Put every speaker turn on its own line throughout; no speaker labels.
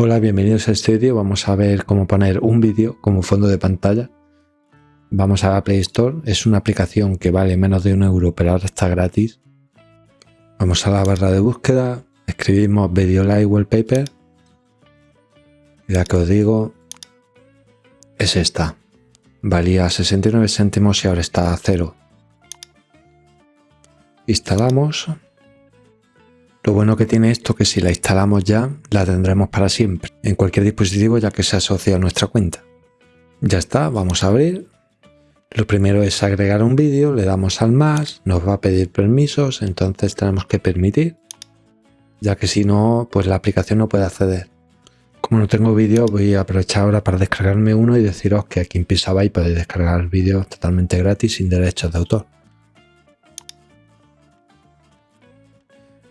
Hola, bienvenidos a este vídeo. Vamos a ver cómo poner un vídeo como fondo de pantalla. Vamos a la Play Store. Es una aplicación que vale menos de un euro, pero ahora está gratis. Vamos a la barra de búsqueda, escribimos Video Live Wallpaper. La que os digo es esta. Valía 69 céntimos y ahora está a cero. Instalamos lo bueno que tiene esto que si la instalamos ya, la tendremos para siempre, en cualquier dispositivo ya que se asocia a nuestra cuenta. Ya está, vamos a abrir. Lo primero es agregar un vídeo, le damos al más, nos va a pedir permisos, entonces tenemos que permitir, ya que si no, pues la aplicación no puede acceder. Como no tengo vídeo, voy a aprovechar ahora para descargarme uno y deciros que aquí en Pixabay podéis descargar vídeos totalmente gratis sin derechos de autor.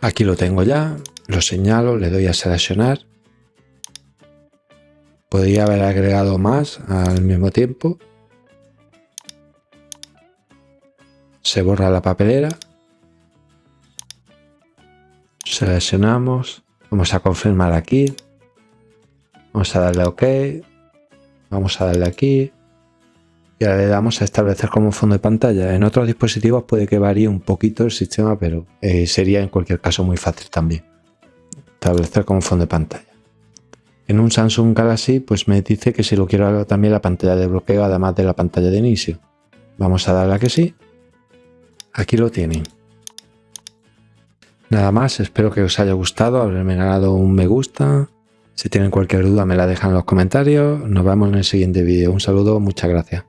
Aquí lo tengo ya, lo señalo, le doy a seleccionar. Podría haber agregado más al mismo tiempo. Se borra la papelera. Seleccionamos. Vamos a confirmar aquí. Vamos a darle OK. Vamos a darle aquí y ahora le damos a establecer como fondo de pantalla. En otros dispositivos puede que varíe un poquito el sistema, pero eh, sería en cualquier caso muy fácil también. Establecer como fondo de pantalla. En un Samsung Galaxy pues me dice que si lo quiero también la pantalla de bloqueo además de la pantalla de inicio. Vamos a darle a que sí. Aquí lo tienen. Nada más, espero que os haya gustado, haberme ganado un me gusta. Si tienen cualquier duda me la dejan en los comentarios. Nos vemos en el siguiente vídeo. Un saludo, muchas gracias.